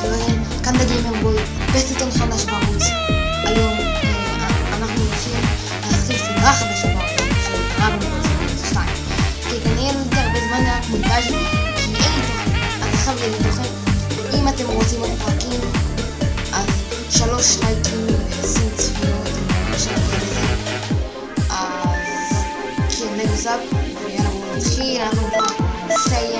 חברים, כאן בגיימר בוי, בסרטון חדש בערוץ. היום אנחנו הולכים להתחיל סדרה חדשה בערוץ של דרגון סרט 2. כי כנראה לא הרבה זמן רק מונטאז' כי אין לי תוכן, אז עכשיו יהיה לי תוכן. אם אתם רוצים עוד פרקים, אז שלוש לייקים ועשרים צפיות, חושב לזה. אז כן, ויאללה בואו נתחיל, אנחנו נסיים.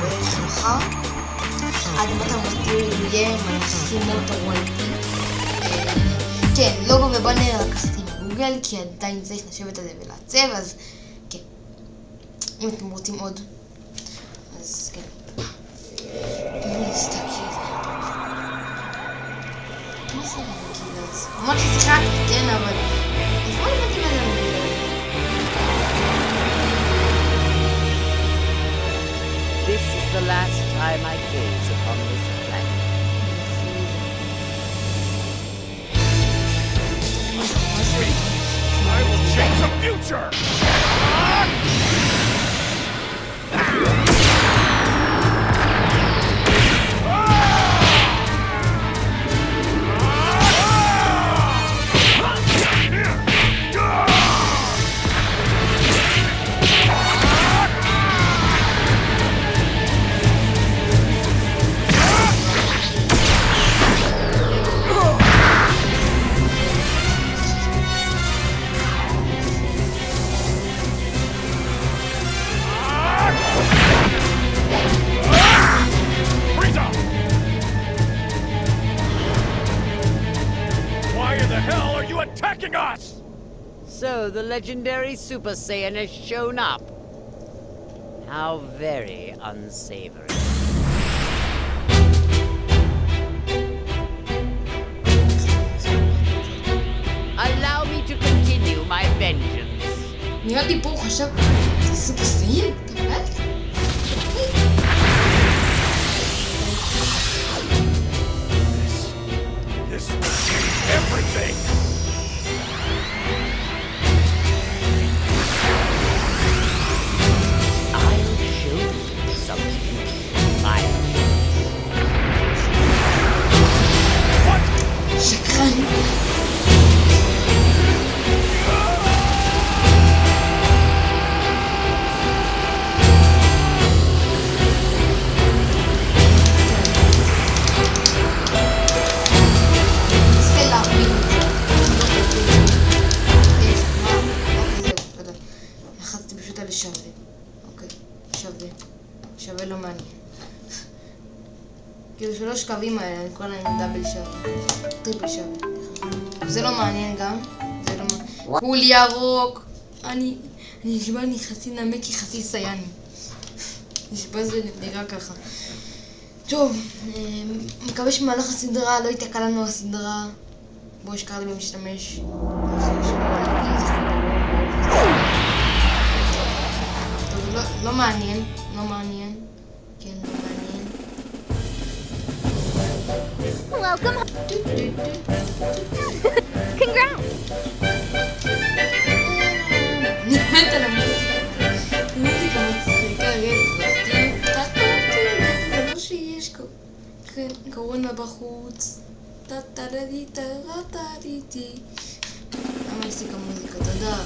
בערך מחר. עד למטה בתיאור יהיה מנסים אותו וולטי. כן, לוגו ובאנר לקחתי מגוגל, כי עדיין צריך לשבת על זה ולעצב, אז כן. אם אתם רוצים עוד, אז כן. בואו נסתכל. מה זה הרגיל הזה? אמרת ששיחקתי, כן, אבל... אז בואו נבטים the last time I gaze upon this planet. I will change the future! Frieza! legendary Super Saiyan has shown up. How very unsavory. Allow me to continue my vengeance. Не надо плохо, Super Saiyan? שלוש קווים האלה, אני קורא להם דאבל שווה. טריפל שווה. זה לא מעניין גם. זה לא מעניין. כול ירוק. אני... אני נשבע לי חצי נמק כחצי סייני. נשבע זה נראה ככה. טוב, אה, מקווה שבמהלך הסדרה לא ייתקע לנו הסדרה. בו השקעתי במשתמש. טוב, לא, לא מעניין, לא מעניין. רצח. כאילו, טה-טה-טה, זה לא שיש קו- כן, קורונה בחוץ. טה-טה-דה-די, טה-טה-די-די. למה הפסיק המוזיקה? תודה.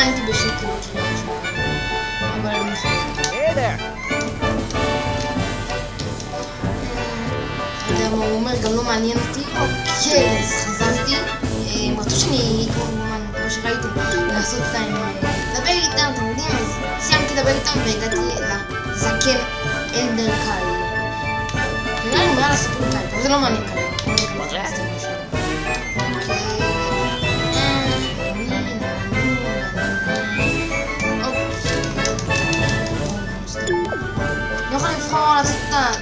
לא לראות שזה לא חשוב. אבל אני יודע מה הוא אומר, גם לא מעניין אותי. אוקיי, אז חזרתי. אה, הם רצו שאני, כמו כמו שראיתם, לעשות להם, אה, לדבר איתם, אתם יודעים, אז סיימתי לדבר איתם והגעתי לזקן אלדר קאי. נראה לי מעל הסיפור קאי, אבל זה לא מעניין כרגע.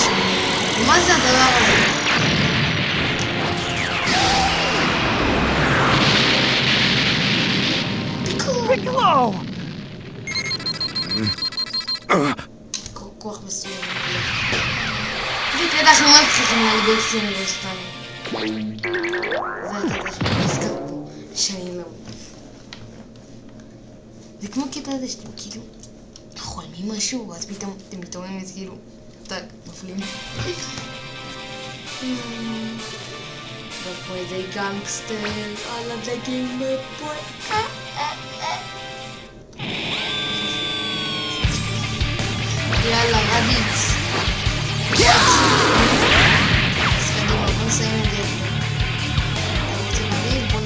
Masz. Można dolarów. Piccolo! Kochmy sobie. Wygląda, że lepszy, że na jego syny dostanie. Zajdę też blisko, się nie miał. Dikmuki to jest tym kilu. Хой, мимо шоу, аз питам, те ми то ме згиру. Так, блин. Hmm. The boy, the gangster, I love the game, my boy. يلا عبيد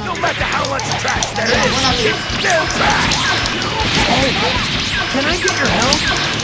No matter how much trash there is, it's still trash! Hey, can I get your help?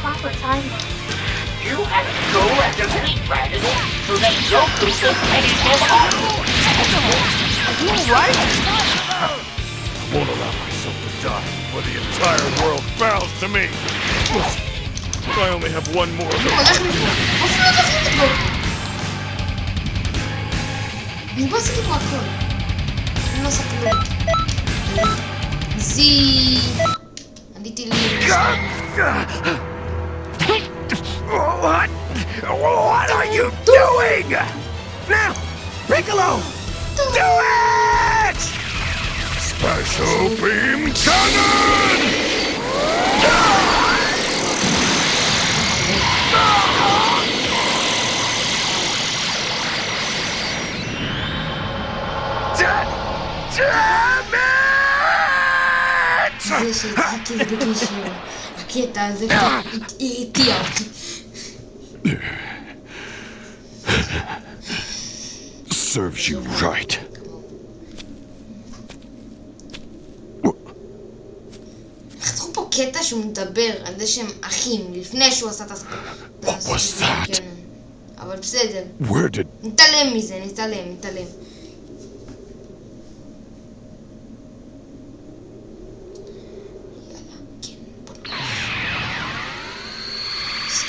proper timing. You have to go after the speed so that Goku can finish him off! Are you alright? I won't allow myself to die before the entire world bows to me! I only have one more of those. What? What are you doing? Now, Piccolo, do it! Special Beam Cannon! Damn it! הקטע הזה הרתיע אותי. Serves you right. חתכו פה קטע שהוא מדבר על זה שהם אחים, לפני שהוא עשה את הספ... What was that? כן. אבל בסדר. Where did... נתעלם מזה, נתעלם, נתעלם.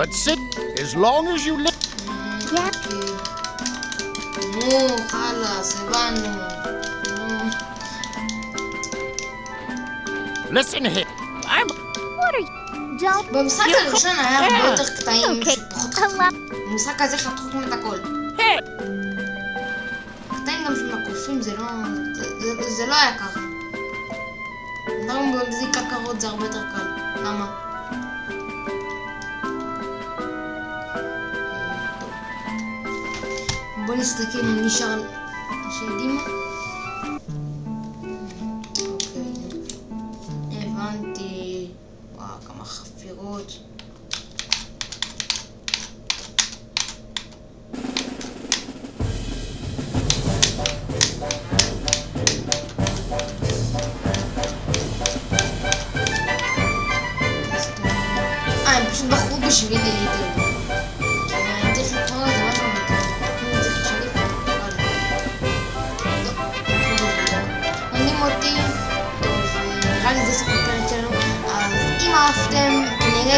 But sit as long as you live. נו, חלאס, הבנו. נו. Listen here. I'm. What are you? Don't. במשחק הראשון היה הרבה יותר קטעים Okay. שפחות love. במשחק הזה חתכו כמעט את הכל. Hey. הקטעים גם של הקופים זה לא... זה- זה- זה לא היה ככה. דברים במזיק הקרות זה הרבה יותר קל. למה? Manis'taki nişan şey değil?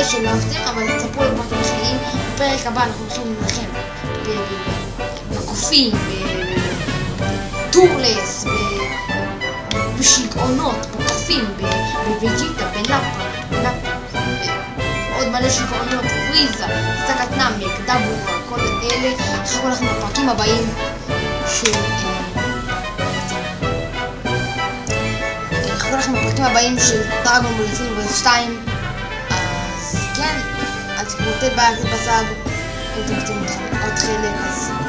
מקווה שלא הבטיח, אבל תצפו לגבות בחיים. בפרק הבא אנחנו הולכים להילחם בקופים, בטורלס, בשיגעונות, בקופים, בווג'יטה, בלאפה, עוד מלא שיגעונות, פריזה, סטקת נאמק, דבורה, כל אלה. חכו אה, אנחנו בפרקים הבאים של... חכו לכם בפרקים הבאים של דרגון בלפים ו-2 Voltei para aqui passado. Eu tenho que ter ao terreno em casa.